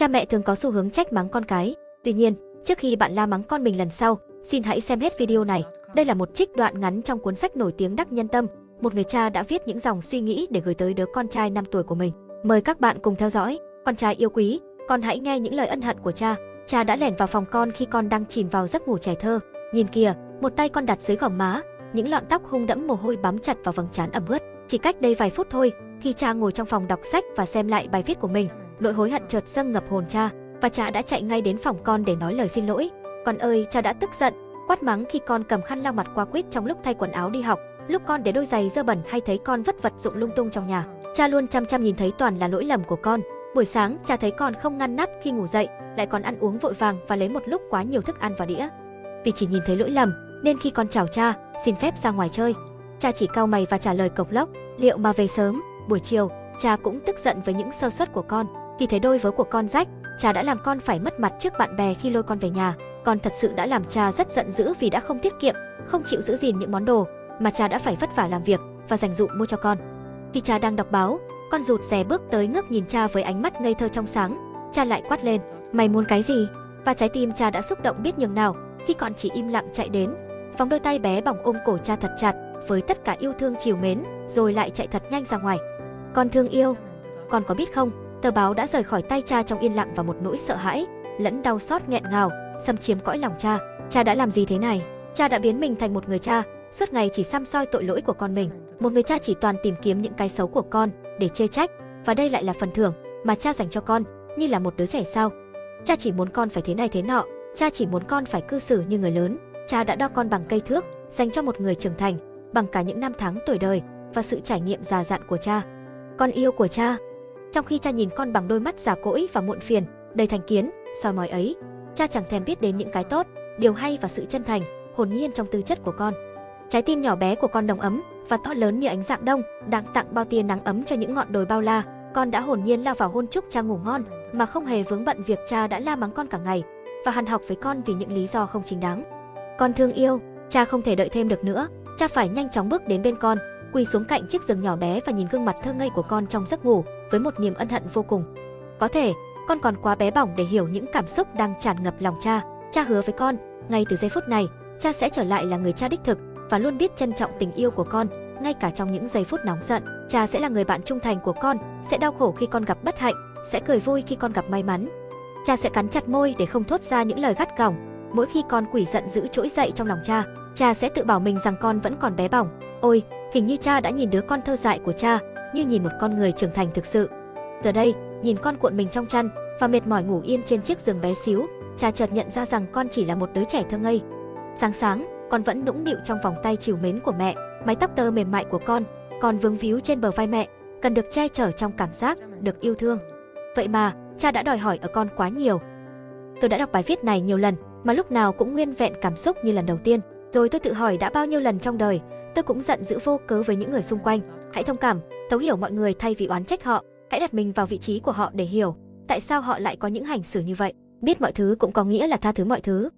Cha mẹ thường có xu hướng trách mắng con cái. Tuy nhiên, trước khi bạn la mắng con mình lần sau, xin hãy xem hết video này. Đây là một trích đoạn ngắn trong cuốn sách nổi tiếng Đắc Nhân Tâm. Một người cha đã viết những dòng suy nghĩ để gửi tới đứa con trai 5 tuổi của mình. Mời các bạn cùng theo dõi. Con trai yêu quý, con hãy nghe những lời ân hận của cha. Cha đã lẻn vào phòng con khi con đang chìm vào giấc ngủ trẻ thơ. Nhìn kìa, một tay con đặt dưới gò má, những lọn tóc hung đẫm mồ hôi bám chặt vào vầng trán ẩm ướt. Chỉ cách đây vài phút thôi, khi cha ngồi trong phòng đọc sách và xem lại bài viết của mình, nỗi hối hận chợt dâng ngập hồn cha và cha đã chạy ngay đến phòng con để nói lời xin lỗi. Con ơi, cha đã tức giận, quát mắng khi con cầm khăn lau mặt qua quýt trong lúc thay quần áo đi học, lúc con để đôi giày dơ bẩn hay thấy con vất vật dụng lung tung trong nhà. Cha luôn chăm chăm nhìn thấy toàn là lỗi lầm của con. Buổi sáng, cha thấy con không ngăn nắp khi ngủ dậy, lại còn ăn uống vội vàng và lấy một lúc quá nhiều thức ăn vào đĩa. Vì chỉ nhìn thấy lỗi lầm, nên khi con chào cha, xin phép ra ngoài chơi, cha chỉ cau mày và trả lời cộc lốc, liệu mà về sớm, buổi chiều, cha cũng tức giận với những sơ suất của con. Khi thấy đôi vớ của con rách, cha đã làm con phải mất mặt trước bạn bè khi lôi con về nhà. Con thật sự đã làm cha rất giận dữ vì đã không tiết kiệm, không chịu giữ gìn những món đồ mà cha đã phải vất vả làm việc và dành dụm mua cho con. Khi cha đang đọc báo, con rụt rè bước tới ngước nhìn cha với ánh mắt ngây thơ trong sáng. Cha lại quát lên, mày muốn cái gì? Và trái tim cha đã xúc động biết nhường nào khi con chỉ im lặng chạy đến, phóng đôi tay bé bỏng ôm cổ cha thật chặt với tất cả yêu thương chiều mến, rồi lại chạy thật nhanh ra ngoài. Con thương yêu, con có biết không, tờ báo đã rời khỏi tay cha trong yên lặng và một nỗi sợ hãi, lẫn đau xót nghẹn ngào, xâm chiếm cõi lòng cha. Cha đã làm gì thế này? Cha đã biến mình thành một người cha, suốt ngày chỉ xăm soi tội lỗi của con mình. Một người cha chỉ toàn tìm kiếm những cái xấu của con để chê trách, và đây lại là phần thưởng mà cha dành cho con, như là một đứa trẻ sao? Cha chỉ muốn con phải thế này thế nọ, cha chỉ muốn con phải cư xử như người lớn. Cha đã đo con bằng cây thước, dành cho một người trưởng thành, bằng cả những năm tháng tuổi đời và sự trải nghiệm già dặn của cha. Con yêu của cha. Trong khi cha nhìn con bằng đôi mắt già cỗi và muộn phiền, đầy thành kiến, soi mói ấy, cha chẳng thèm biết đến những cái tốt, điều hay và sự chân thành, hồn nhiên trong tư chất của con. Trái tim nhỏ bé của con đồng ấm và to lớn như ánh dạng đông, đang tặng bao tia nắng ấm cho những ngọn đồi bao la. Con đã hồn nhiên lao vào hôn chúc cha ngủ ngon, mà không hề vướng bận việc cha đã la mắng con cả ngày và hằn học với con vì những lý do không chính đáng. Con thương yêu, cha không thể đợi thêm được nữa, cha phải nhanh chóng bước đến bên con, quỳ xuống cạnh chiếc giường nhỏ bé và nhìn gương mặt thơ ngây của con trong giấc ngủ với một niềm ân hận vô cùng. Có thể, con còn quá bé bỏng để hiểu những cảm xúc đang tràn ngập lòng cha. Cha hứa với con, ngay từ giây phút này, cha sẽ trở lại là người cha đích thực và luôn biết trân trọng tình yêu của con, ngay cả trong những giây phút nóng giận. Cha sẽ là người bạn trung thành của con, sẽ đau khổ khi con gặp bất hạnh, sẽ cười vui khi con gặp may mắn. Cha sẽ cắn chặt môi để không thốt ra những lời gắt gỏng, mỗi khi con quỷ giận dữ trỗi dậy trong lòng cha cha sẽ tự bảo mình rằng con vẫn còn bé bỏng. Ôi, hình như cha đã nhìn đứa con thơ dại của cha, như nhìn một con người trưởng thành thực sự. Giờ đây, nhìn con cuộn mình trong chăn và mệt mỏi ngủ yên trên chiếc giường bé xíu, cha chợt nhận ra rằng con chỉ là một đứa trẻ thơ ngây. Sáng sáng, con vẫn nũng nịu trong vòng tay chiều mến của mẹ, mái tóc tơ mềm mại của con, còn vương víu trên bờ vai mẹ, cần được che chở trong cảm giác được yêu thương. Vậy mà, cha đã đòi hỏi ở con quá nhiều. Tôi đã đọc bài viết này nhiều lần, mà lúc nào cũng nguyên vẹn cảm xúc như lần đầu tiên. Rồi tôi tự hỏi đã bao nhiêu lần trong đời, tôi cũng giận dữ vô cớ với những người xung quanh. Hãy thông cảm, thấu hiểu mọi người thay vì oán trách họ. Hãy đặt mình vào vị trí của họ để hiểu tại sao họ lại có những hành xử như vậy. Biết mọi thứ cũng có nghĩa là tha thứ mọi thứ.